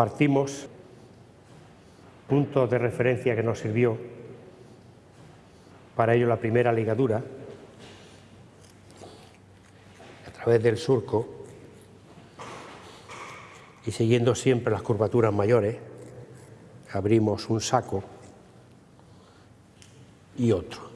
partimos. Puntos de referencia que nos sirvió. Para ello la primera ligadura. A través del surco. Y siguiendo siempre las curvaturas mayores abrimos un saco y otro.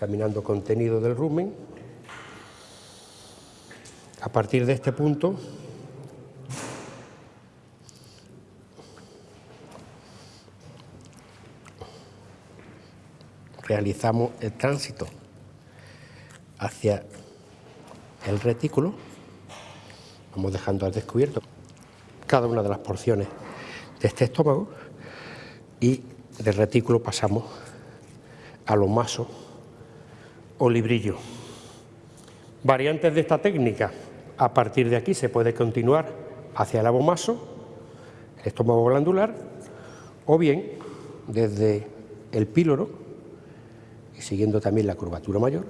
Examinando contenido del rumen. A partir de este punto, realizamos el tránsito hacia el retículo, vamos dejando al descubierto cada una de las porciones de este estómago y del retículo pasamos a los masos o librillo. Variantes de esta técnica, a partir de aquí se puede continuar hacia el abomaso, el estómago glandular, o bien desde el píloro, y siguiendo también la curvatura mayor,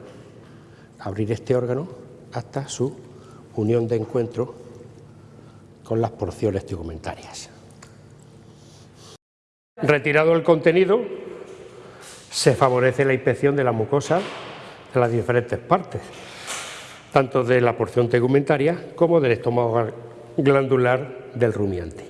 abrir este órgano hasta su unión de encuentro con las porciones tegumentarias. Retirado el contenido, se favorece la inspección de la mucosa de las diferentes partes, tanto de la porción tegumentaria como del estómago glandular del rumiante.